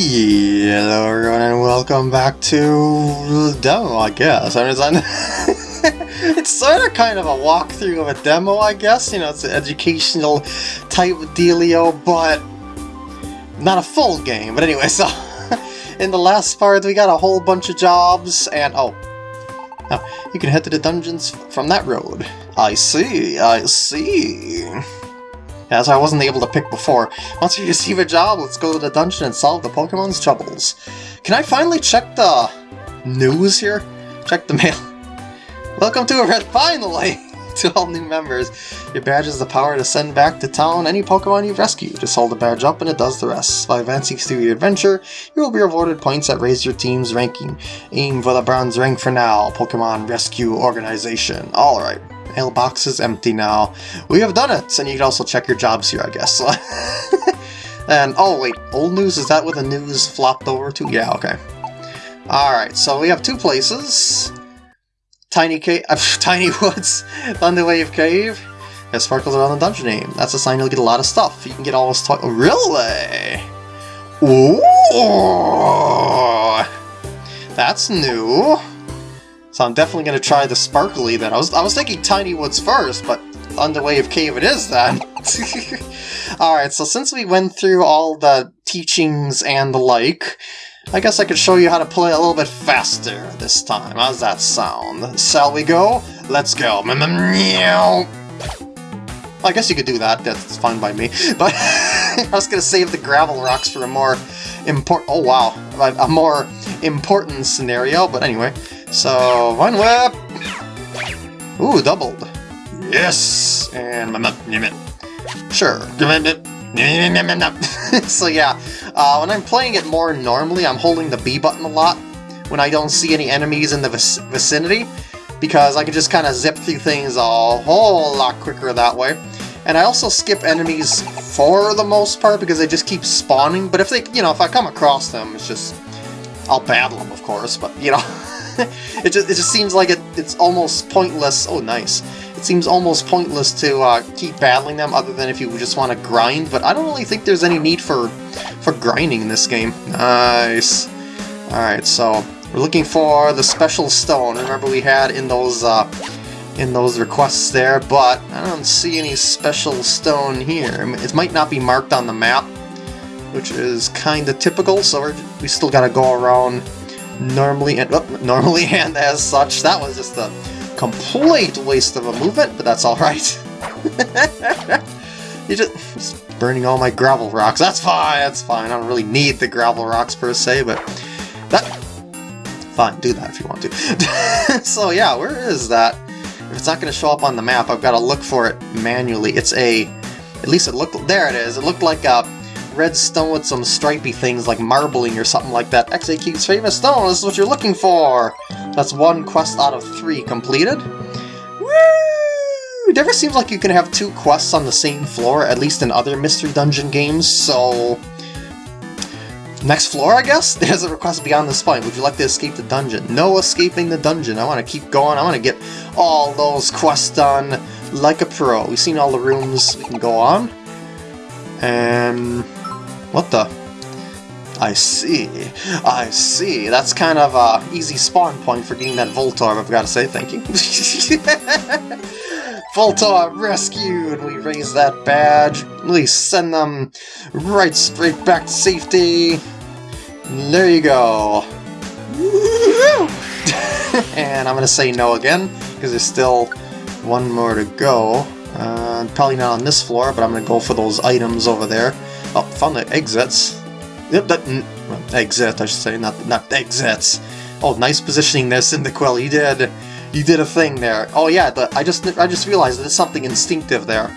Hello everyone and welcome back to demo, I guess. I mean, it's, it's sort of kind of a walkthrough of a demo, I guess. You know, it's an educational type dealio, but not a full game. But anyway, so in the last part we got a whole bunch of jobs and oh, now you can head to the dungeons from that road. I see, I see. As I wasn't able to pick before. Once you receive a job, let's go to the dungeon and solve the Pokemon's troubles. Can I finally check the news here? Check the mail. Welcome to Red, finally! to all new members. Your badge has the power to send back to town any Pokemon you've rescued. Just hold the badge up and it does the rest. By advancing through your adventure, you will be rewarded points that raise your team's ranking. Aim for the bronze rank for now, Pokemon Rescue Organization. Alright mailbox is empty now. We have done it! And you can also check your jobs here, I guess. and, oh wait, old news, is that what the news flopped over to? Yeah, okay. Alright, so we have two places. Tiny Cave, uh, Tiny Woods, Thunderwave Cave, and sparkles around the dungeon name. That's a sign you'll get a lot of stuff. You can get all this toy- Really? Ooh! That's new. So I'm definitely going to try the sparkly then. I was, I was thinking Tiny Woods first, but Thunderwave Cave it is then. Alright, so since we went through all the teachings and the like, I guess I could show you how to play a little bit faster this time. How's that sound? Shall we go? Let's go. I guess you could do that, that's fine by me. But I was to save the gravel rocks for a more important... Oh wow, a more important scenario, but anyway. So, one whip! Ooh, doubled. Yes! And Sure. so yeah, uh, when I'm playing it more normally, I'm holding the B button a lot when I don't see any enemies in the vic vicinity, because I can just kind of zip through things a whole lot quicker that way. And I also skip enemies for the most part because they just keep spawning, but if they, you know, if I come across them, it's just, I'll battle them, of course, but, you know, it just it just seems like it it's almost pointless. Oh, nice. It seems almost pointless to uh, keep battling them, other than if you just want to grind. But I don't really think there's any need for for grinding in this game. Nice. All right, so we're looking for the special stone. Remember we had in those uh, in those requests there, but I don't see any special stone here. It might not be marked on the map, which is kind of typical. So we still got to go around normally and oh, normally and as such. That was just a complete waste of a movement, but that's alright. you just, just burning all my gravel rocks. That's fine, that's fine. I don't really need the gravel rocks per se, but that fine, do that if you want to. so yeah, where is that? If it's not going to show up on the map, I've got to look for it manually. It's a, at least it looked, there it is. It looked like a red stone with some stripy things like marbling or something like that. Exeggcute's famous stone, this is what you're looking for! That's one quest out of three completed. Woo! It never seems like you can have two quests on the same floor, at least in other Mystery Dungeon games, so... Next floor, I guess? There's a request beyond the spine. Would you like to escape the dungeon? No escaping the dungeon. I want to keep going. I want to get all those quests done like a pro. We've seen all the rooms we can go on. And what the? I see. I see. That's kind of a easy spawn point for getting that Voltorb, I've got to say. Thank you. Voltorb rescued! We raise that badge. We send them right straight back to safety. There you go. and I'm going to say no again, because there's still one more to go. Uh, probably not on this floor, but I'm going to go for those items over there. Oh, found the exits. Yep, that mm, well, exit, I should say, not not exits. Oh, nice positioning there, Cyndaquil. You did, you did a thing there. Oh yeah, the, I just I just realized there's something instinctive there.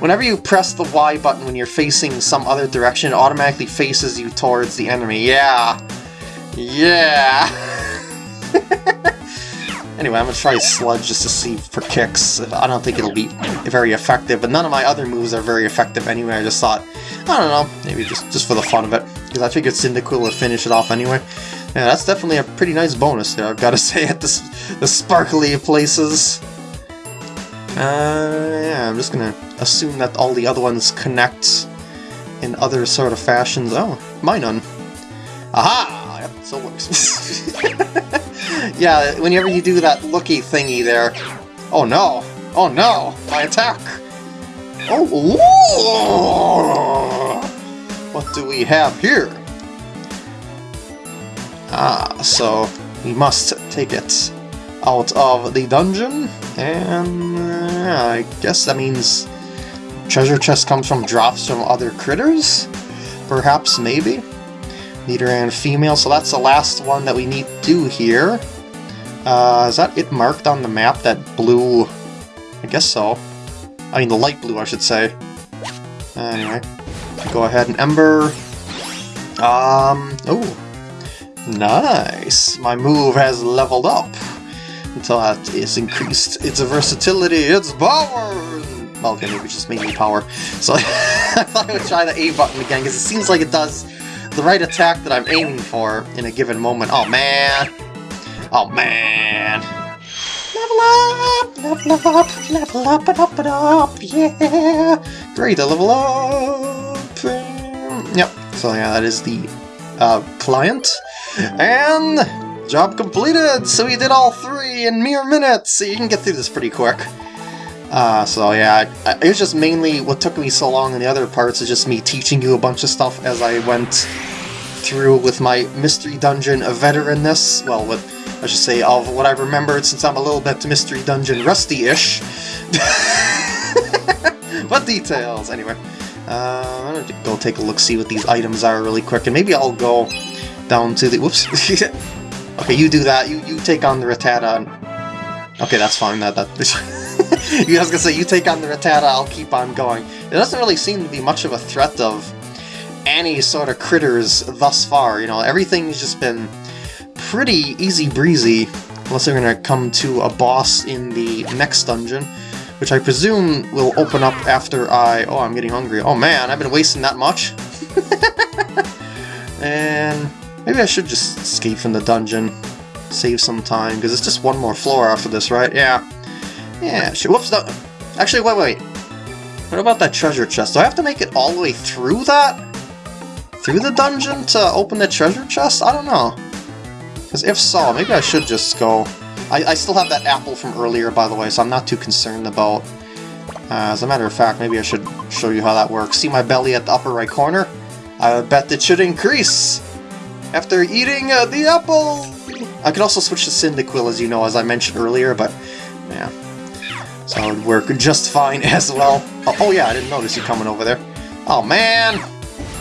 Whenever you press the Y button when you're facing some other direction, it automatically faces you towards the enemy. Yeah, yeah. Anyway, I'm gonna try Sludge just to see for kicks. I don't think it'll be very effective, but none of my other moves are very effective anyway. I just thought, I don't know, maybe just, just for the fun of it. Because I figured Cyndaquil would finish it off anyway. Yeah, that's definitely a pretty nice bonus there, I've got to say, at the, the sparkly places. Uh, yeah, I'm just gonna assume that all the other ones connect in other sort of fashions. Oh, Minun. Aha! Yep, so works. yeah, whenever you do that looky thingy there... Oh no! Oh no! My attack! Oh, What do we have here? Ah, so we must take it out of the dungeon, and uh, I guess that means treasure chest comes from drops from other critters? Perhaps, maybe? Nidoran female, so that's the last one that we need to do here. Uh, is that it marked on the map, that blue? I guess so. I mean, the light blue, I should say. Anyway, go ahead and Ember. Um, oh, nice. My move has leveled up until that is increased its a versatility, its power! Well, okay, maybe just mainly power. So I thought I would try the A button again, because it seems like it does the right attack that I'm aiming for in a given moment. Oh, man! Oh, man! Level up! Level up! Level up and up and up! Yeah! Great, to level up! Yep, so yeah, that is the uh, client. And job completed! So we did all three in mere minutes! So you can get through this pretty quick. Uh, so yeah, it was just mainly what took me so long in the other parts is just me teaching you a bunch of stuff as I went through with my Mystery Dungeon veteranness. Well, with I should say, of what I've remembered since I'm a little bit Mystery Dungeon rusty-ish. but details, anyway. Uh, I'm gonna go take a look, see what these items are really quick, and maybe I'll go down to the... Whoops. okay, you do that. You you take on the Rattata. Okay, that's fine. That that. you guys gonna say you take on the Rattata. I'll keep on going. There doesn't really seem to be much of a threat of any sort of critters thus far. You know, everything's just been pretty easy breezy, unless they're gonna come to a boss in the next dungeon, which I presume will open up after I... Oh, I'm getting hungry. Oh man, I've been wasting that much. and maybe I should just escape from the dungeon, save some time, because it's just one more floor after this, right? Yeah. Yeah. Whoops, no. Actually, wait, wait. What about that treasure chest? Do I have to make it all the way through that? Through the dungeon to open the treasure chest? I don't know. Because if so, maybe I should just go... I, I still have that apple from earlier, by the way, so I'm not too concerned about... Uh, as a matter of fact, maybe I should show you how that works. See my belly at the upper right corner? I bet it should increase after eating uh, the apple! I could also switch to Cyndaquil, as you know, as I mentioned earlier, but yeah. So it would work just fine as well. Oh, oh yeah, I didn't notice you coming over there. Oh man!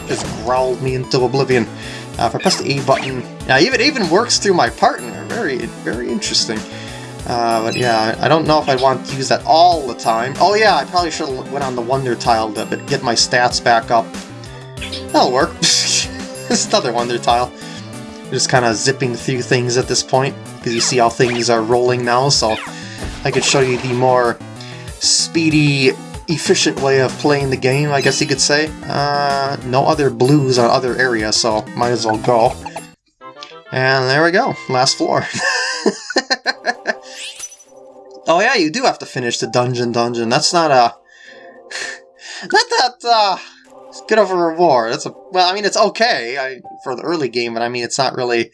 Just growled me into oblivion. Uh, if I press the A button, yeah, even even works through my partner. Very, very interesting. Uh, but yeah, I don't know if I want to use that all the time. Oh yeah, I probably should have went on the Wonder Tile to get my stats back up. That'll work. it's another Wonder Tile. Just kind of zipping through things at this point, because you see how things are rolling now, so I could show you the more speedy efficient way of playing the game, I guess you could say. Uh, no other blues on other areas, so might as well go. And there we go, last floor. oh yeah, you do have to finish the dungeon dungeon. That's not a... not that, uh, good of a reward. That's a... Well, I mean, it's okay I, for the early game, but I mean, it's not really...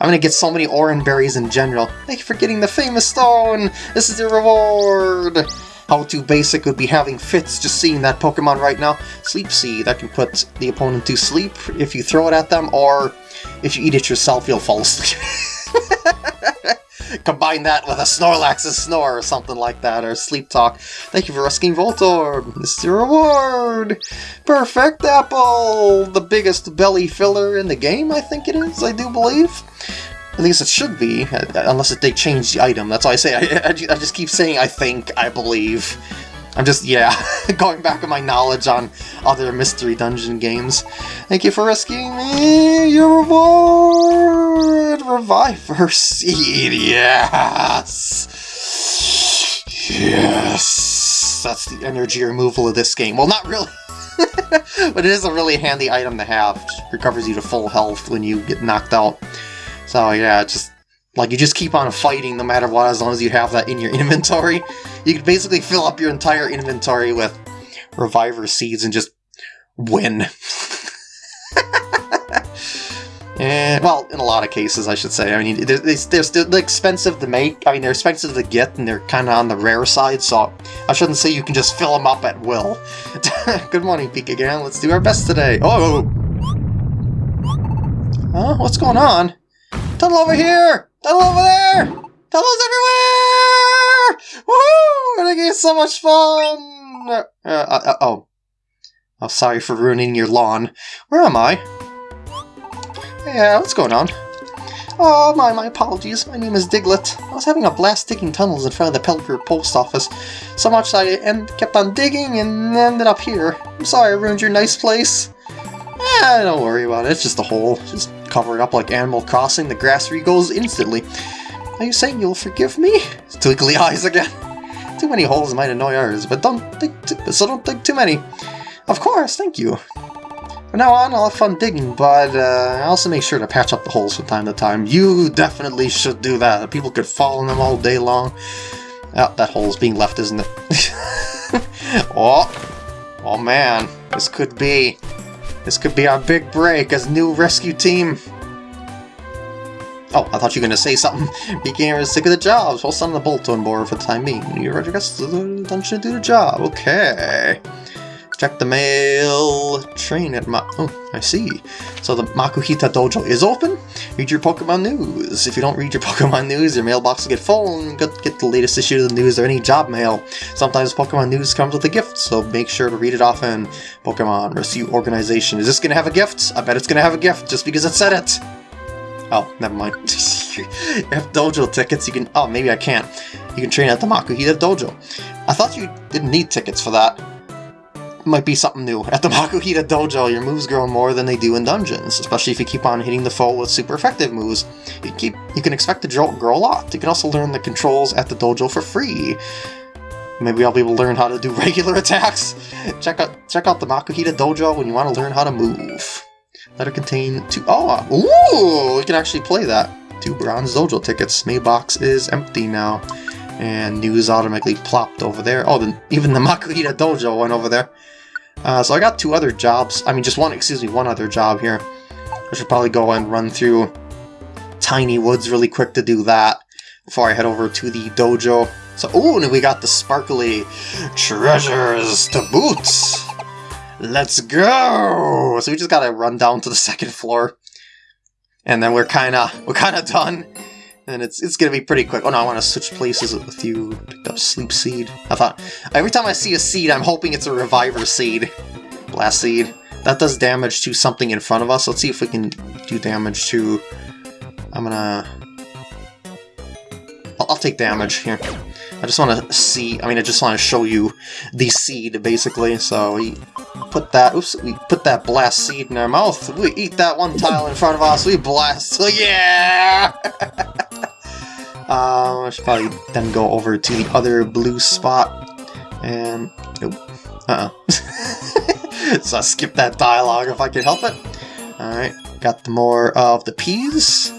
I'm gonna get so many Oran berries in general. Thank you for getting the famous stone! This is your reward! How to basic would be having fits just seeing that Pokemon right now. Sleep Seed, that can put the opponent to sleep if you throw it at them, or if you eat it yourself, you'll fall asleep. Combine that with a Snorlax's Snore or something like that, or Sleep Talk. Thank you for rescuing Voltorb. This is your reward. Perfect Apple! The biggest belly filler in the game, I think it is, I do believe. At least it should be, uh, unless they change the item. That's why I say, I, I, just keep saying I think, I believe. I'm just, yeah, going back on my knowledge on other Mystery Dungeon games. Thank you for rescuing me! Your reward! Reviver Seed, yes! Yes! That's the energy removal of this game. Well, not really. but it is a really handy item to have. It recovers you to full health when you get knocked out. So yeah, just like you just keep on fighting no matter what as long as you have that in your inventory. You can basically fill up your entire inventory with Reviver Seeds and just win. And, eh, well, in a lot of cases, I should say. I mean, they're, they're still expensive to make. I mean, they're expensive to get, and they're kind of on the rare side, so I shouldn't say you can just fill them up at will. Good morning, Peek again. Let's do our best today. Oh! oh, oh. Huh? What's going on? Tunnel over here! Tunnel over there! Tunnels everywhere! Woohoo! Gonna get so much fun! Uh, uh, uh, oh. Oh, sorry for ruining your lawn. Where am I? Yeah, what's going on? Oh, my, my apologies. My name is Diglett. I was having a blast digging tunnels in front of the Pelipper post office. So much I and kept on digging and ended up here. I'm sorry I ruined your nice place. Eh, don't worry about it. It's just a hole. Just cover it up like Animal Crossing. The grass regrows instantly. Are you saying you'll forgive me? Twinkly eyes again. Too many holes might annoy ours, but don't dig so don't dig too many. Of course, thank you. From now on, I'll have fun digging, but uh, I also make sure to patch up the holes from time to time. You definitely should do that. People could fall in them all day long. Oh, that hole's being left, isn't it? oh, oh man, this could be, this could be our big break as new rescue team. Oh, I thought you were going to say something. Became sick of the jobs. Well, send the bolt on board for the time being. You're ready to do the job. Okay. Check the mail. Train at Ma- Oh, I see. So the Makuhita Dojo is open? Read your Pokemon news. If you don't read your Pokemon news, your mailbox will get full and get, the latest issue of the news or any job mail. Sometimes Pokemon news comes with a gift, so make sure to read it often. Pokemon Rescue Organization. Is this to have a gift? I bet it's to have a gift just because it said it. Oh, never mind. have dojo tickets, you can... Oh, maybe I can't. You can train at the Makuhita Dojo. I thought you didn't need tickets for that might be something new. At the Makuhita Dojo, your moves grow more than they do in dungeons, especially if you keep on hitting the foe with super effective moves. You, keep, you can expect to grow a lot. You can also learn the controls at the dojo for free. Maybe I'll be able to learn how to do regular attacks. Check out check out the Makuhita Dojo when you want to learn how to move. Letter contain two. Oh, uh, ooh! We can actually play that. Two bronze dojo tickets. Mailbox is empty now. And news automatically plopped over there. Oh, the, even the Makuhita Dojo went over there. Uh, so I got two other jobs. I mean, just one, excuse me, one other job here. I should probably go and run through Tiny Woods really quick to do that before I head over to the dojo. So, ooh, and we got the sparkly treasures to boot. Let's go! So we just gotta run down to the second floor. And then we're kinda, we're kinda done. And it's it's gonna be pretty quick. Oh no, I want to switch places with you. Picked up Sleep Seed. I thought, every time I see a seed, I'm hoping it's a Reviver Seed. Blast Seed. That does damage to something in front of us. Let's see if we can do damage to... I'm gonna... I'll, I'll take damage here. I just want to see, I mean, I just want to show you the seed, basically. So we put that, oops, we put that blast seed in our mouth. We eat that one tile in front of us, we blast, so yeah! um, I should probably then go over to the other blue spot, and, nope, uh-uh. so I skip that dialogue if I can help it. Alright, got the more of the peas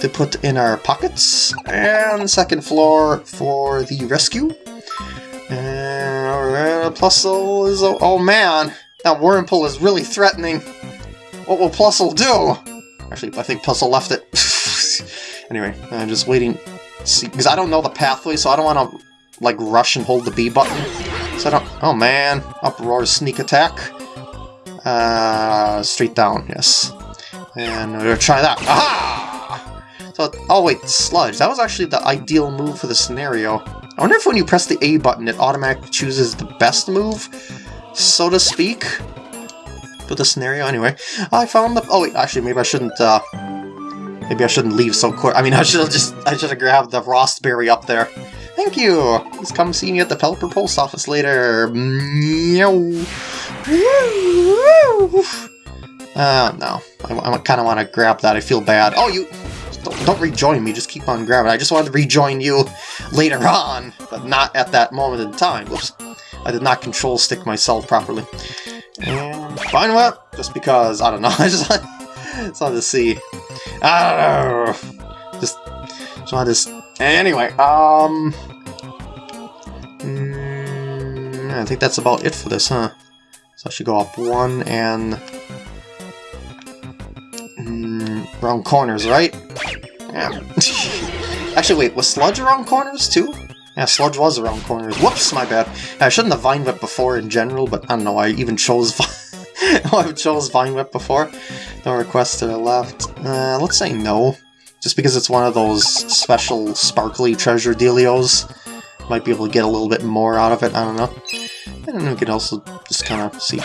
to put in our pockets. And second floor for the rescue. And Plusle is... Oh man! That Wurmple is really threatening. What will Plusle do? Actually, I think Plusle left it. anyway, I'm just waiting see because I don't know the pathway, so I don't want to like rush and hold the B button. So I don't... Oh man! Uproar sneak attack. Uh, straight down, yes. And we're gonna try that. Aha! So, oh wait, Sludge. That was actually the ideal move for the scenario. I wonder if when you press the A button, it automatically chooses the best move, so to speak, for the scenario. Anyway, I found the... Oh wait, actually, maybe I shouldn't, uh... Maybe I shouldn't leave so quick. I mean, I should have just... I should have grabbed the Rawst Berry up there. Thank you! Please come see me at the Pelipper Post Office later. Meow. Uh, no. I, I kind of want to grab that. I feel bad. Oh, you... Don't, don't rejoin me, just keep on grabbing. I just wanted to rejoin you later on, but not at that moment in time. Whoops. I did not control stick myself properly. And fine what? Just because, I don't know, I just, just wanted to see. I don't know. Just, just wanted to... Anyway, um... Mm, I think that's about it for this, huh? So I should go up one and... Mm, Around corners, right? Yeah. Actually, wait, was Sludge around corners too? Yeah, Sludge was around corners. Whoops, my bad. I shouldn't have Vine Whip before in general, but I don't know, I even chose I chose Vine Whip before. No requests to the left. Uh, let's say no. Just because it's one of those special sparkly treasure dealios. Might be able to get a little bit more out of it, I don't know. And we can also just kind of see.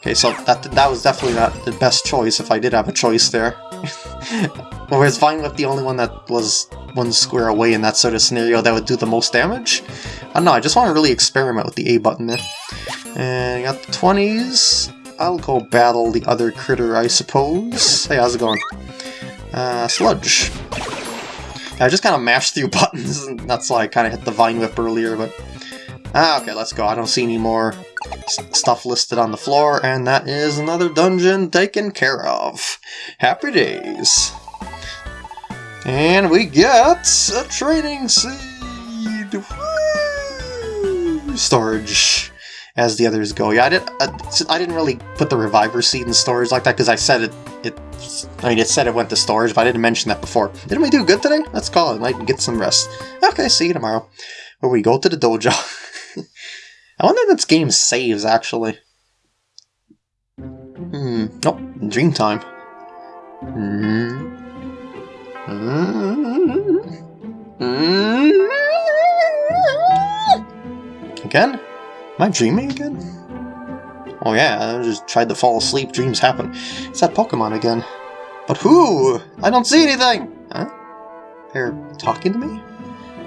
Okay, so that that was definitely not the best choice if I did have a choice there. Whereas Vine Whip the only one that was one square away in that sort of scenario that would do the most damage? I don't know, I just want to really experiment with the A button there. And I got the 20s. I'll go battle the other critter, I suppose. Hey, how's it going? Uh, Sludge. I just kind of mashed through buttons, and that's why I kind of hit the Vine Whip earlier, but... Ah, okay, let's go. I don't see any more stuff listed on the floor, and that is another dungeon taken care of. Happy days. And we get a training seed! Woo! Storage as the others go. Yeah, I, did, I, I didn't really put the reviver seed in storage like that because I said it, it, I mean, it said it went to storage, but I didn't mention that before. Didn't we do good today? Let's call it. Can get some rest. Okay, see you tomorrow. Where we go to the dojo. I wonder if this game saves, actually. Hmm. Dream time. Hmm. Hmm. Again? Am I dreaming again? Oh yeah, I just tried to fall asleep, dreams happen. It's that Pokemon again. But who? I don't see anything! Huh? They're talking to me?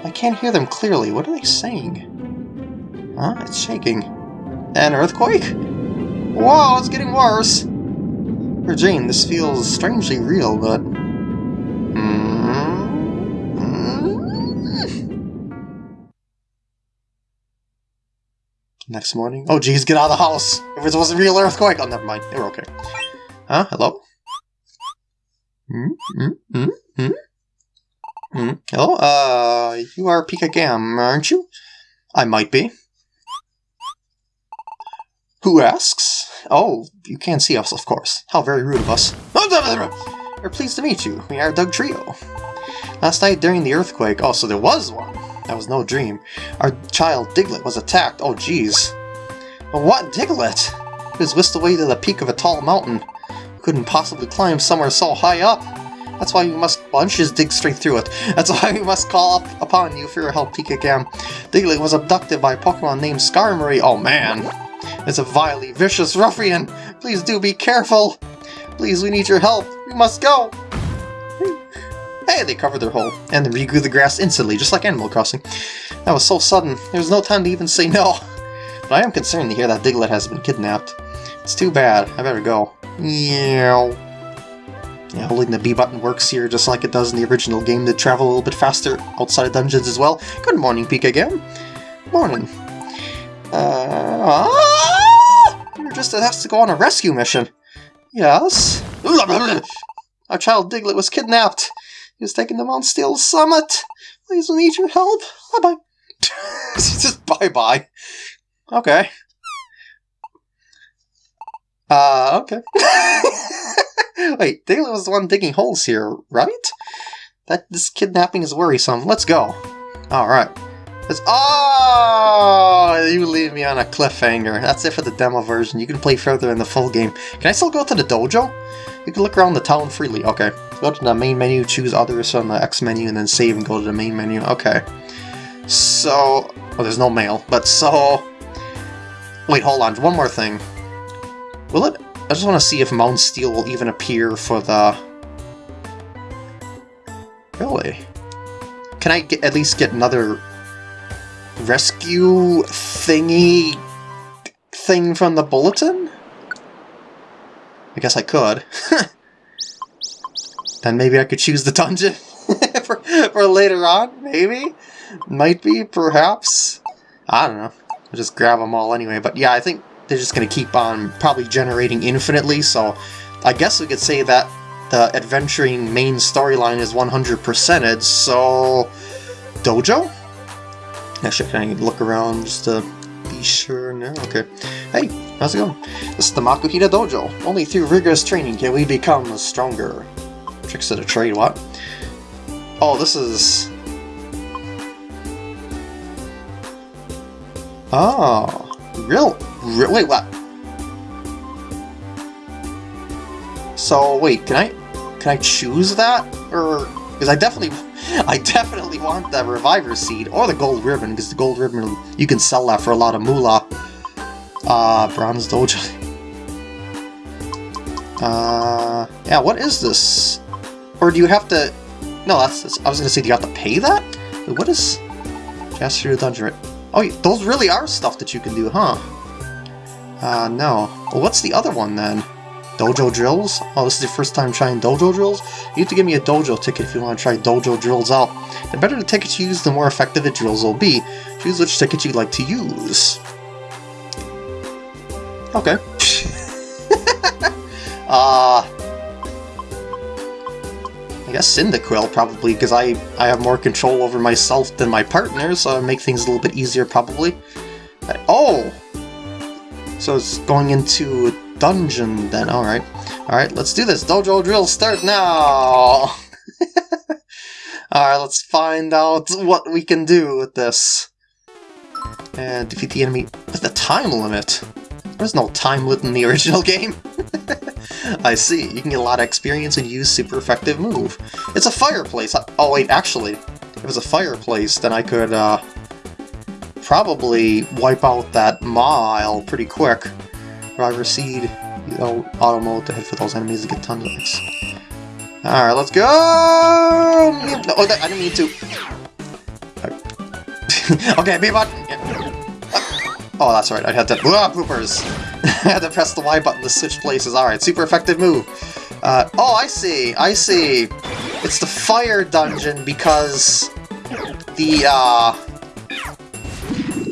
I can't hear them clearly. What are they saying? Huh? It's shaking. An earthquake? Whoa, it's getting worse! For Jane, this feels strangely real, but Next morning. Oh jeez, get out of the house! If it was a real earthquake! Oh, never mind. They were okay. Huh? Hello? Hmm? Hmm? Hmm? Hmm? Hello? Uh, you are Pika Gam, aren't you? I might be. Who asks? Oh, you can't see us, of course. How very rude of us. We're pleased to meet you. We are Dugtrio. Last night during the earthquake, oh, so there was one. That was no dream. Our child Diglett was attacked. Oh, jeez. what Diglett? He was whisked away to the peak of a tall mountain. Couldn't possibly climb somewhere so high up. That's why we must... Just dig straight through it. That's why we must call up upon you for your help, Pikagam. Diglett was abducted by a Pokemon named Skarmory. Oh, man. It's a vilely vicious ruffian. Please do be careful. Please, we need your help. We must go. Hey, they covered their hole, and then regrew the grass instantly, just like Animal Crossing. That was so sudden, there was no time to even say no. But I am concerned to hear that Diglett has been kidnapped. It's too bad, I better go. Meow. Yeah, holding the B button works here just like it does in the original game to travel a little bit faster outside of dungeons as well. Good morning, Pikagam. Morning. Uh, ah! You're just asked to go on a rescue mission. Yes? Our child Diglett was kidnapped. He taking to Mount Steel Summit. Please, we need your help. Bye-bye. Just bye-bye. Okay. Uh, okay. Wait, Diglett was the one digging holes here, right? That this kidnapping is worrisome. Let's go. Alright. Oh, you leave me on a cliffhanger. That's it for the demo version. You can play further in the full game. Can I still go to the dojo? You can look around the town freely. Okay. Go to the main menu, choose others from the X menu, and then save and go to the main menu. Okay. So... Oh, there's no mail. But so... Wait, hold on. One more thing. Will it... I just want to see if Mount Steel will even appear for the... Really? Can I get, at least get another rescue thingy thing from the bulletin? I guess I could. then maybe I could choose the dungeon for, for later on, maybe? Might be, perhaps? I don't know. I'll just grab them all anyway. But yeah, I think they're just going to keep on probably generating infinitely, so I guess we could say that the adventuring main storyline is 100%ed, so... Dojo? Actually, can I look around just to be sure now? Okay. Hey, how's it going? This is the Makuhita Dojo. Only through rigorous training can we become stronger. Tricks of the trade, what? Oh, this is... Oh, real, real wait, what? So, wait, can I, can I choose that? Or, because I definitely, I definitely want the Reviver Seed, or the Gold Ribbon, because the Gold Ribbon, you can sell that for a lot of moolah. Uh, Bronze Dojo. Uh, yeah, what is this? Or do you have to... No, that's... that's I was gonna say, do you have to pay that? What is... Through the dungeon. Oh, those really are stuff that you can do, huh? Uh, no. Well, what's the other one, then? Dojo drills? Oh, this is your first time trying dojo drills? You have to give me a dojo ticket if you want to try dojo drills out. The better the tickets you use, the more effective the drills will be. Choose which ticket you'd like to use. Okay. uh... I guess Cyndaquil, probably, because I, I have more control over myself than my partner, so i'll make things a little bit easier, probably. Uh, oh! So it's going into a dungeon, then. Alright. Alright, let's do this. Dojo drill start now! Alright, let's find out what we can do with this. And defeat the enemy with the time limit. There's no time limit in the original game. I see. You can get a lot of experience and use super effective move. It's a fireplace. Oh wait, actually, if it was a fireplace, then I could uh, probably wipe out that mile pretty quick. Driver seed, you know, auto mode to hit for those enemies to get tons of X. Alright, let's go! Oh, that, I didn't mean to. okay, B button! Oh, that's right, I had to- Ah, poopers! I had to press the Y button to switch places. Alright, super effective move. Uh, oh, I see, I see. It's the fire dungeon because the, uh...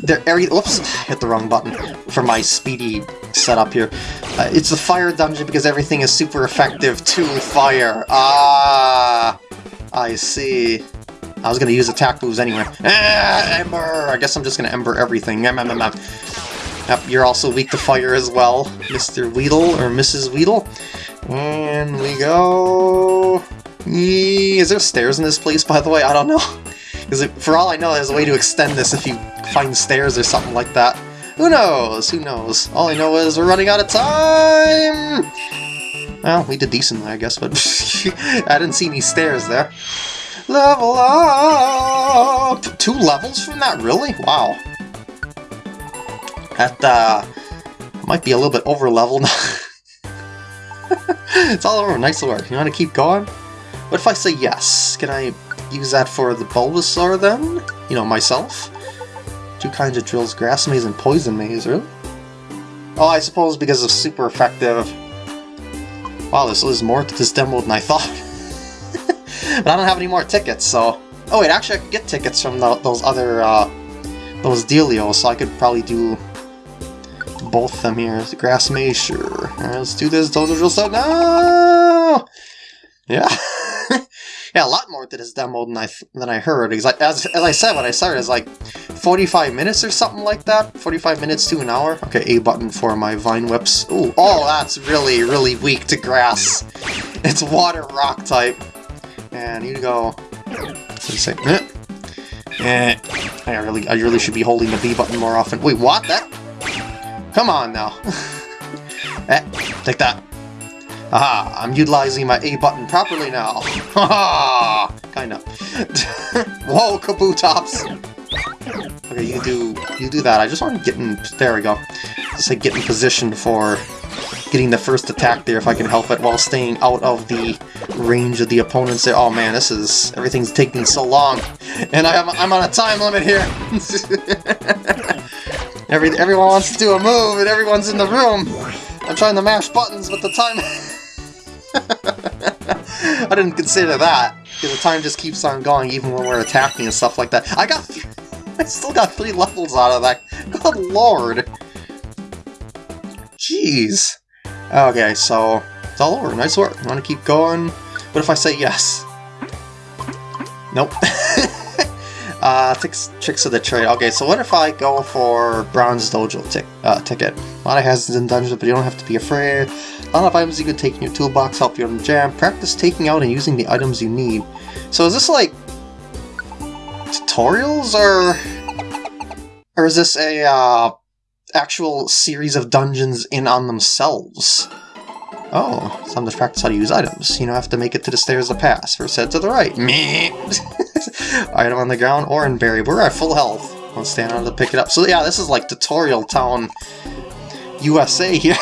There, every, whoops, hit the wrong button for my speedy setup here. Uh, it's the fire dungeon because everything is super effective to fire. Ah, I see. I was gonna use attack moves anyway. Ah, Ember! I guess I'm just gonna Ember everything. Yep, you're also weak to fire as well, Mr. Weedle, or Mrs. Weedle. And we go... Is there stairs in this place, by the way? I don't know. Because for all I know, there's a way to extend this if you find stairs or something like that. Who knows? Who knows? All I know is we're running out of time! Well, we did decently, I guess, but I didn't see any stairs there. Level up! Two levels from that? Really? Wow. That, uh, might be a little bit over-leveled. it's all over. Nice work. You want to keep going? What if I say yes? Can I use that for the Bulbasaur then? You know, myself? Two kinds of drills, Grass Maze and Poison Maze, really? Oh, I suppose because of super effective... Wow, this is more to this demo than I thought. but I don't have any more tickets, so... Oh wait, actually I could get tickets from the, those other, uh, those dealios, so I could probably do both of them here. Grass Maze, sure. Alright, let's do this Dojo Drill Start now! Yeah. yeah, a lot more to this demo than I than I heard. Because I, as, as I said when I started, it's like 45 minutes or something like that. 45 minutes to an hour. Okay, A button for my Vine Whips. Ooh, oh, that's really, really weak to grass. It's water rock type. And you go... Eh. Eh. I really, I really should be holding the B button more often. Wait, what? That? Come on now. eh, take that. Aha, I'm utilizing my A button properly now. Haha, kind of. Whoa, Kabutops. Okay, you do you do that. I just want to get in. There we go. Just like get in position for getting the first attack there if I can help it while staying out of the range of the opponents there. Oh man, this is everything's taking so long, and I am I'm on a time limit here. Every everyone wants to do a move, and everyone's in the room. I'm trying to mash buttons, but the time. I didn't consider that, because the time just keeps on going even when we're attacking and stuff like that. I got... I still got three levels out of that. Good lord! Jeez. Okay, so... It's all over. Nice work. Want to keep going? What if I say yes? Nope. uh, tricks of the trade. Okay, so what if I go for Bronze Dojo uh, ticket? A lot of hazards in dungeons, but you don't have to be afraid. A lot of items you could take in your toolbox help you on the jam. Practice taking out and using the items you need. So is this like tutorials or or is this a uh, actual series of dungeons in on themselves? Oh, time to practice how to use items. You know, have to make it to the stairs to pass. First head to the right. Me. Item on the ground, orange berry. We're at full health. Let's stand on to pick it up. So yeah, this is like tutorial town USA here.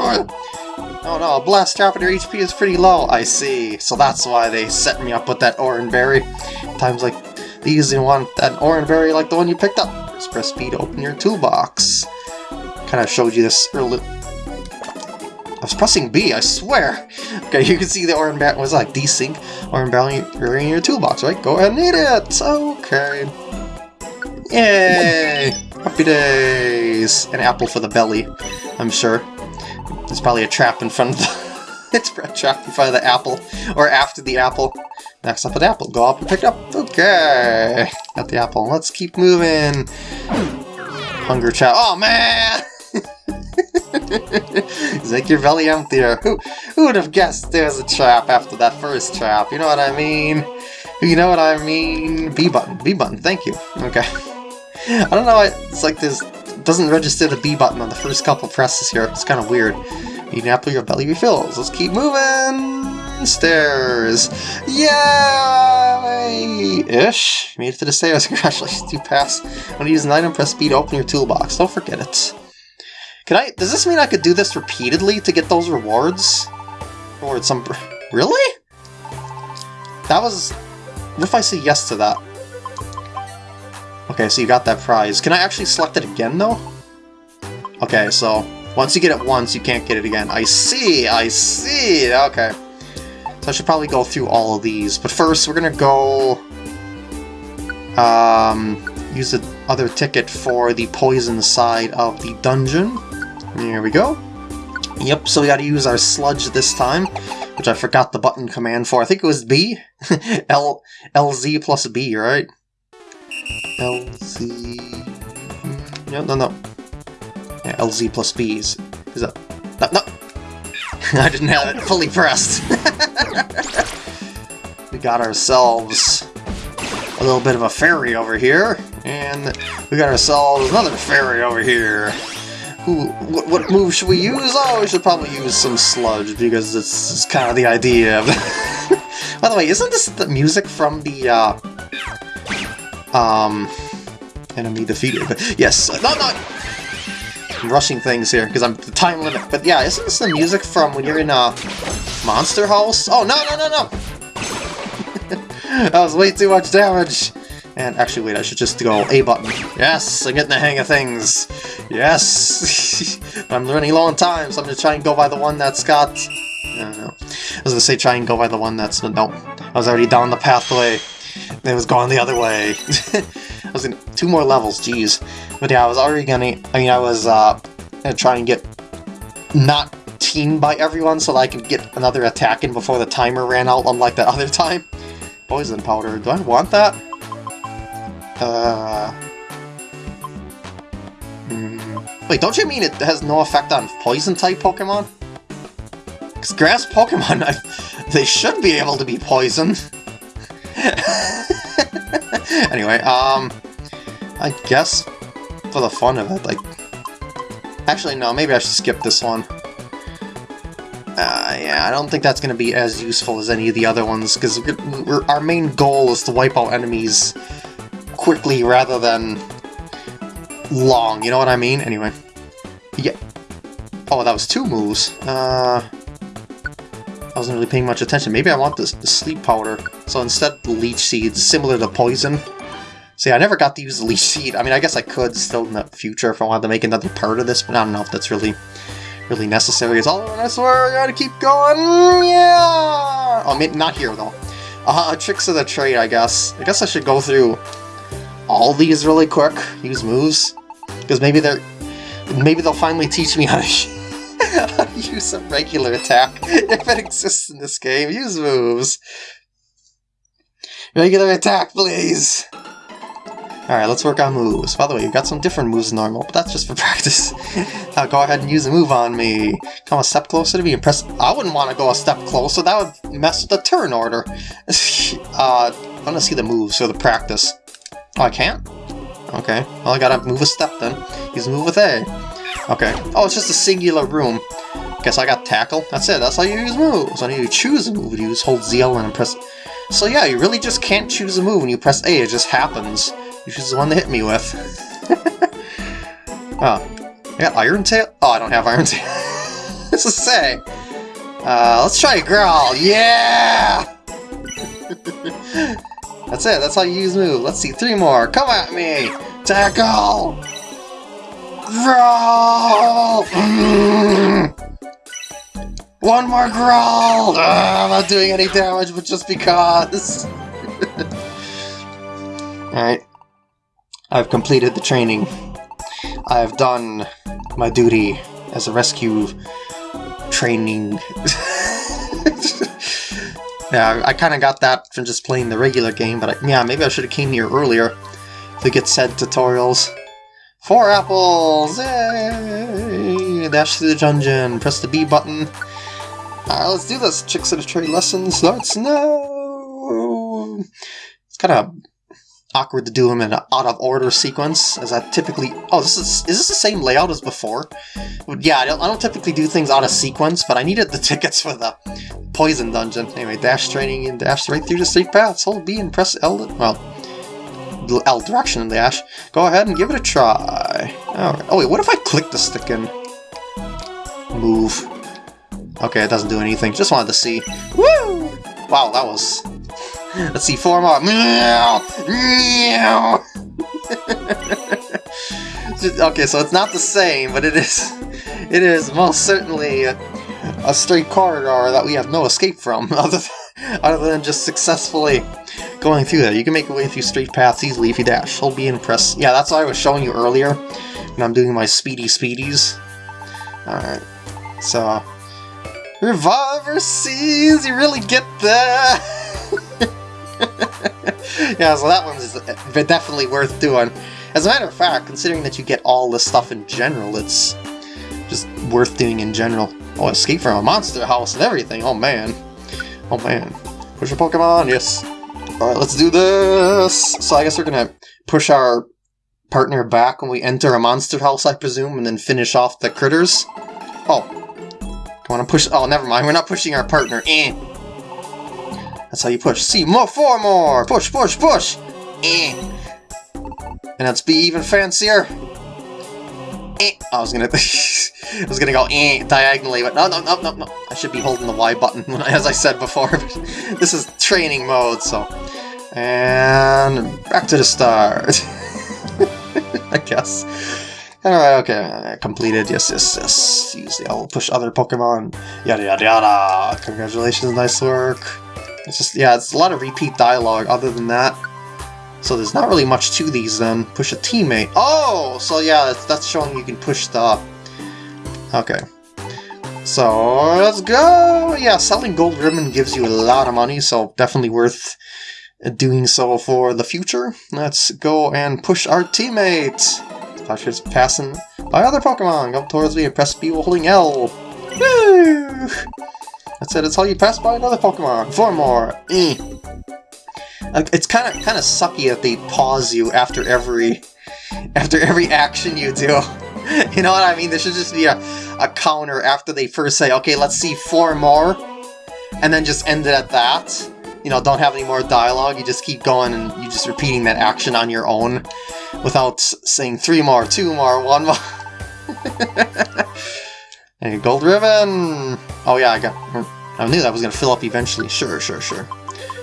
oh, oh no, blast their HP is pretty low. I see. So that's why they set me up with that orange berry. Times like these, you want that orange berry like the one you picked up. Just press B to open your toolbox. Kind of showed you this earlier. I was pressing B, I swear! Okay, you can see the orange bat was like desync orange berry in your toolbox, right? Go ahead and eat it! Okay. Yay! Happy days! An apple for the belly, I'm sure. There's probably a trap in front of the... it's a trap in front of the apple, or after the apple. Next up an apple. Go up and pick up. Okay! Got the apple. Let's keep moving. Hunger chat. Oh, man! Your belly emptier. Who, who would have guessed there's a trap after that first trap? You know what I mean? You know what I mean? B button. B button. Thank you. Okay. I don't know. It's like this doesn't register the B button on the first couple presses here. It's kind of weird. Eat an apple, your belly refills. Let's keep moving. Stairs. Yay! Ish. Made it to the stairs. Congratulations, you pass. When you use an item, press B to open your toolbox. Don't forget it. Can I- does this mean I could do this repeatedly to get those rewards? Or some- really? That was- what if I say yes to that? Okay, so you got that prize. Can I actually select it again, though? Okay, so once you get it once, you can't get it again. I see, I see, okay. So I should probably go through all of these, but first we're gonna go... Um, use the other ticket for the poison side of the dungeon. Here we go. Yep, so we gotta use our sludge this time, which I forgot the button command for. I think it was B? L LZ plus B, right? LZ... No, no, no. Yeah, LZ plus B is... is that... No, no! I didn't have it fully pressed. we got ourselves a little bit of a fairy over here, and we got ourselves another fairy over here. Ooh, what, what move should we use? Oh, we should probably use some sludge, because it's, it's kind of the idea By the way, isn't this the music from the, uh... Um... Enemy defeated, but yes, no, no! I'm rushing things here, because I'm the time limit, but yeah, isn't this the music from when you're in a Monster House? Oh, no, no, no, no! that was way too much damage! And actually, wait, I should just go A button. Yes, I'm getting the hang of things. Yes! I'm running low on time, so I'm gonna try and go by the one that's got... I don't know. I was gonna say try and go by the one that's... No, I was already down the pathway. It was going the other way. I was in two more levels, jeez. But yeah, I was already gonna... I mean, I was uh, gonna try and get not teamed by everyone so that I could get another attack in before the timer ran out, unlike that other time. Poison powder. Do I want that? Uh... Mm, wait, don't you mean it has no effect on poison-type Pokemon? Because grass Pokemon, they should be able to be poisoned. anyway, um... I guess, for the fun of it, like... Actually, no, maybe I should skip this one. Uh, yeah, I don't think that's going to be as useful as any of the other ones, because our main goal is to wipe out enemies quickly rather than long, you know what I mean? Anyway. Yeah. Oh, that was two moves. Uh, I wasn't really paying much attention. Maybe I want this sleep powder. So instead, leech seeds, similar to poison. See, I never got to use the leech seed. I mean, I guess I could still in the future if I wanted to make another part of this, but I don't know if that's really really necessary. It's all I swear I gotta keep going. Yeah. Oh, maybe not here though. Uh, tricks of the trade, I guess. I guess I should go through all these really quick, use moves, because maybe they're maybe they'll finally teach me how to, how to use a regular attack if it exists in this game. Use moves. Regular attack, please. Alright, let's work on moves. By the way, you've got some different moves than normal, but that's just for practice. now go ahead and use a move on me. Come a step closer to me and press... I wouldn't want to go a step closer, that would mess with the turn order. uh, I want to see the moves or the practice. Oh, I can't? Okay, well I gotta move a step then. A move with A. Okay. Oh, it's just a singular room. Guess I got tackle. That's it, that's how you use moves. When you choose a move, you just hold ZL and press... So yeah, you really just can't choose a move when you press A, it just happens. You choose the one to hit me with. oh. I got Iron Tail? Oh, I don't have Iron Tail. What's to say? Uh, let's try a Growl. Yeah! that's it, that's how you use move. Let's see, three more. Come at me! Tackle! Growl! One more growl! Uh, I'm not doing any damage, but just because. Alright. I've completed the training. I've done my duty as a rescue training. yeah, I kind of got that from just playing the regular game, but I, yeah, maybe I should have came here earlier to get said tutorials. Four apples! Yay! Dash through the dungeon, press the B button, Alright, let's do this. Chicks at a Trade lesson starts now. It's kind of awkward to do them in an out-of-order sequence, as I typically... Oh, this is is this the same layout as before? Yeah, I don't, I don't typically do things out of sequence, but I needed the tickets for the Poison Dungeon. Anyway, dash training and dash right through the street paths. Hold B and press L... Well, L direction and dash. Go ahead and give it a try. Alright. Oh wait, what if I click the stick and move? Okay, it doesn't do anything. Just wanted to see. Woo! Wow, that was... Let's see, four more. okay, so it's not the same, but it is... It is most certainly a straight corridor that we have no escape from, other than, other than just successfully going through there. You can make your way through straight paths easily if you dash. Hold B and press... Yeah, that's what I was showing you earlier when I'm doing my speedy speedies. Alright, so... Reviver Seeds, you really get that! yeah, so that one's definitely worth doing. As a matter of fact, considering that you get all this stuff in general, it's just worth doing in general. Oh, escape from a monster house and everything, oh man. Oh man. Push your Pokemon, yes. Alright, let's do this! So I guess we're gonna push our partner back when we enter a monster house, I presume, and then finish off the critters. Oh, I want to push- oh, never mind, we're not pushing our partner. Eh. That's how you push. See, more, four more! Push, push, push! Eh. And let's be even fancier. Eh. I was gonna- I was gonna go eh diagonally, but no, no, no, no, no. I should be holding the Y button, as I said before. this is training mode, so... And back to the start. I guess. Alright, okay, completed, yes, yes, yes. Use the I'll push other Pokemon, yada yada yada. Congratulations, nice work. It's just, yeah, it's a lot of repeat dialogue other than that. So there's not really much to these then. Push a teammate. Oh! So yeah, that's, that's showing you can push the... Okay. So, let's go! Yeah, selling Gold Ribbon gives you a lot of money, so definitely worth doing so for the future. Let's go and push our teammate! Flashers passing by other Pokemon. Come towards me and press B while holding L. Woo! That's it, it's how you pass by another Pokemon. Four more. Mm. It's kind of kind of sucky that they pause you after every after every action you do. You know what I mean? There should just be a, a counter after they first say, okay, let's see four more, and then just end it at that. You know, don't have any more dialogue, you just keep going and you just repeating that action on your own without saying three more, two more, one more. and gold ribbon! Oh yeah, I got... I knew that was going to fill up eventually. Sure, sure, sure.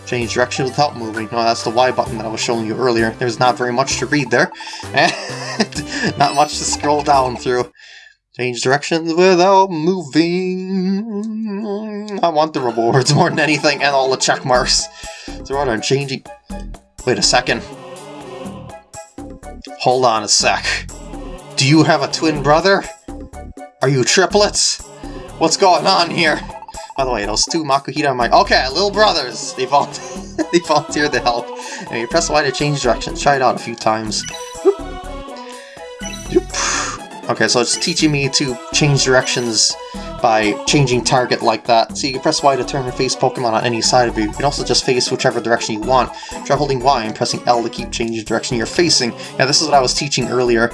Change direction without moving. No, that's the Y button that I was showing you earlier. There's not very much to read there. And not much to scroll down through. Change directions without moving. I want the rewards more than anything, and all the check marks. So what I'm changing... Wait a second. Hold on a sec. Do you have a twin brother? Are you triplets? What's going on here? By the way, those two Makuhita are my... Okay, little brothers! They, vol they volunteered to help. And you press Y to change directions. Try it out a few times. Okay, so it's teaching me to change directions by changing target like that. So you can press Y to turn and face Pokemon on any side of you. You can also just face whichever direction you want. Try holding Y and pressing L to keep changing the direction you're facing. Yeah, this is what I was teaching earlier.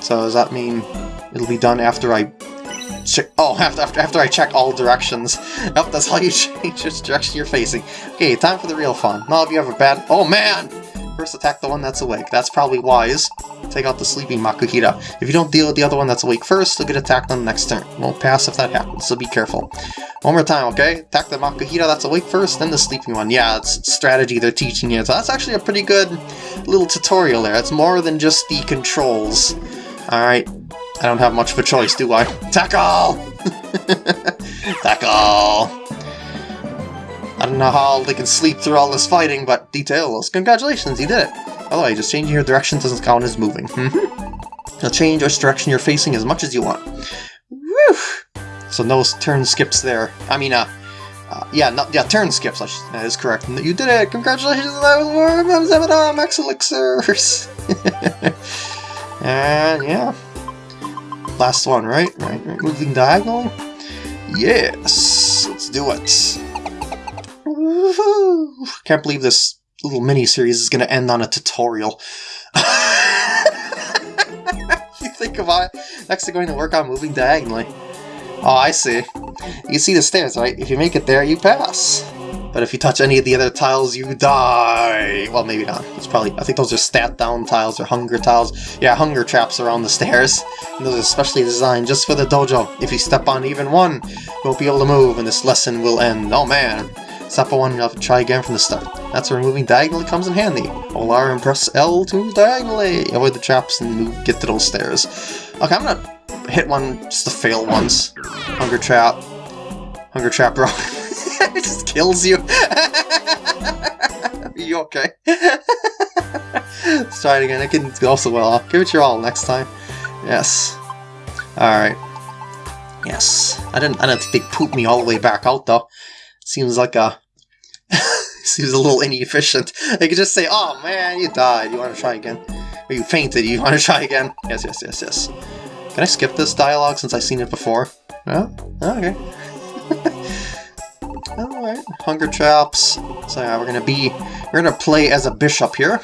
So does that mean it'll be done after I Oh, after, after, after I check all directions. Yep, that's how you change which direction you're facing. Okay, time for the real fun. Now if you have a bad... Oh man! First attack the one that's awake. That's probably wise. Take out the sleeping Makuhita. If you don't deal with the other one that's awake first, they'll get attacked on the next turn. Won't pass if that happens, so be careful. One more time, okay? Attack the Makuhita that's awake first, then the sleeping one. Yeah, it's strategy they're teaching you. So that's actually a pretty good little tutorial there. It's more than just the controls. Alright, I don't have much of a choice, do I? Tackle! Tackle! I don't know how they can sleep through all this fighting, but details. Congratulations, you did it! By the way, just changing your direction doesn't count as moving. You'll change which direction you're facing as much as you want. Woo! So no turn skips there. I mean, uh, uh yeah, yeah, turn skips, that is correct. You did it! Congratulations, that was more Max Elixirs! and yeah. Last one, right? Right, right. Moving diagonally? Yes! Let's do it! Can't believe this little mini-series is to end on a tutorial. you think about next they're going to work on moving diagonally. Oh, I see. You see the stairs, right? If you make it there, you pass. But if you touch any of the other tiles, you die! Well, maybe not. It's probably... I think those are stat-down tiles or hunger tiles. Yeah, hunger traps around the stairs. And those are especially designed just for the dojo. If you step on even one, you won't be able to move, and this lesson will end. Oh man! Step on one, you'll have to try again from the start. That's where moving diagonally comes in handy. Hold R and press L to move diagonally. Avoid the traps and move, get to those stairs. Okay, I'm gonna hit one just to fail once. Hunger trap. Hunger trap, bro. it just kills you. Are you okay? Let's try it again. It can go so well. Give it your all next time. Yes. Alright. Yes. I didn't I didn't think they pooped me all the way back out though. Seems like a... seems a little inefficient. They could just say, oh man, you died, you want to try again? Or you fainted, you want to try again? Yes, yes, yes, yes. Can I skip this dialogue since I've seen it before? No? Oh, okay. Alright, Hunger Traps. So yeah, we're gonna be... We're gonna play as a bishop here.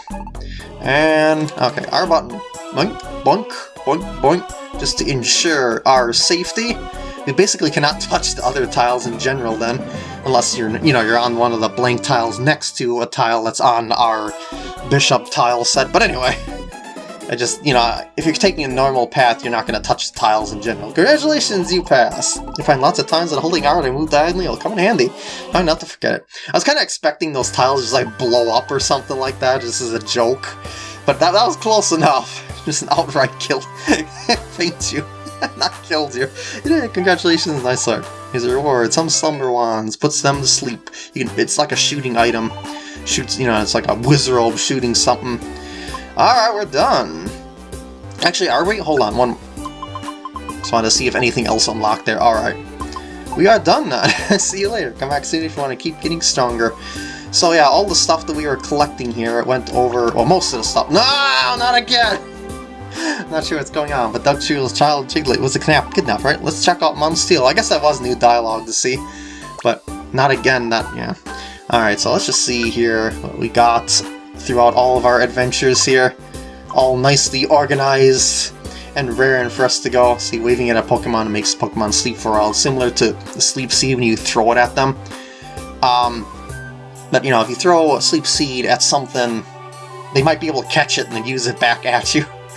And... Okay, R button. Boink, boink, boink, boink. Just to ensure our safety. We basically cannot touch the other tiles in general then, unless you're, you know, you're on one of the blank tiles next to a tile that's on our bishop tile set. But anyway, I just, you know, if you're taking a normal path, you're not going to touch the tiles in general. Congratulations, you pass! You find lots of times that holding R to move diagonally will come in handy. Try not to forget it. I was kind of expecting those tiles just like blow up or something like that, just as a joke. But that, that was close enough. Just an outright kill. Faint you. Not killed you. Yeah, congratulations, nice art. Here's a reward. Some slumber wands. Puts them to sleep. You can. It's like a shooting item. Shoots, you know, it's like a wizard shooting something. Alright, we're done. Actually, are we? Hold on, one... Just wanted to see if anything else unlocked there. Alright. We are done now. see you later. Come back soon if you want to keep getting stronger. So yeah, all the stuff that we were collecting here, went over... Well, most of the stuff... No, not again! Not sure what's going on, but Dugtrio's child Diglett was a kidnap, kidnap, right? Let's check out Steel. I guess that was new dialogue to see, but not again, not, yeah. Alright, so let's just see here what we got throughout all of our adventures here. All nicely organized and raring for us to go. See, waving at a Pokemon makes Pokemon sleep for a while, similar to the Sleep Seed when you throw it at them. Um, but, you know, if you throw a Sleep Seed at something, they might be able to catch it and then use it back at you.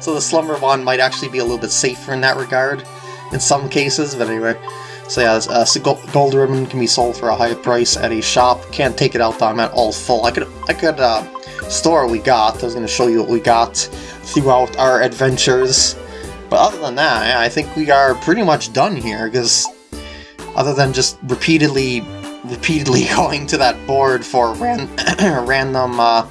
so the Slumber Wand might actually be a little bit safer in that regard, in some cases, but anyway. So yeah, uh, gold ribbon can be sold for a high price at a shop. Can't take it out though, I'm at all full. I could, I could uh, store we got. I was going to show you what we got throughout our adventures. But other than that, I think we are pretty much done here, because other than just repeatedly, repeatedly going to that board for ran random uh,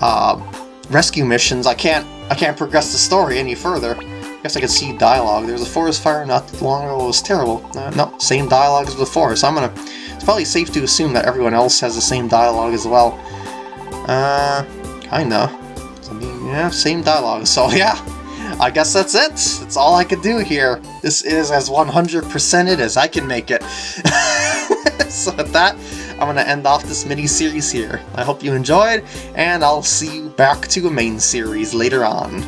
uh, rescue missions, I can't I can't progress the story any further. Guess I could see dialogue. There was a forest fire not long ago. It was terrible. Uh, no, same dialogue as before. So I'm gonna. It's probably safe to assume that everyone else has the same dialogue as well. Uh, kinda. I mean, yeah, same dialogue. So yeah, I guess that's it. That's all I could do here. This is as 100%ed as I can make it. so with that, I'm going to end off this mini-series here. I hope you enjoyed, and I'll see you back to a main series later on.